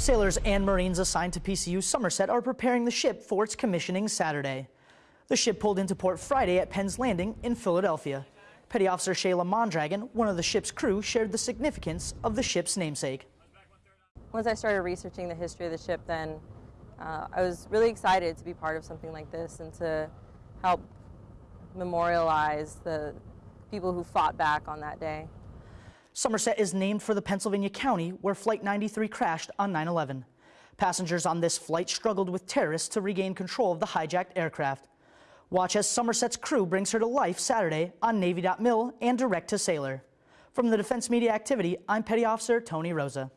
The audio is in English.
Sailors and Marines assigned to PCU Somerset are preparing the ship for its commissioning Saturday. The ship pulled into port Friday at Penn's Landing in Philadelphia. Petty Officer Shayla Mondragon, one of the ship's crew, shared the significance of the ship's namesake. Once I started researching the history of the ship, then uh, I was really excited to be part of something like this and to help memorialize the people who fought back on that day. Somerset is named for the Pennsylvania county where Flight 93 crashed on 9-11. Passengers on this flight struggled with terrorists to regain control of the hijacked aircraft. Watch as Somerset's crew brings her to life Saturday on Navy.mil and direct to sailor. From the Defense Media Activity, I'm Petty Officer Tony Rosa.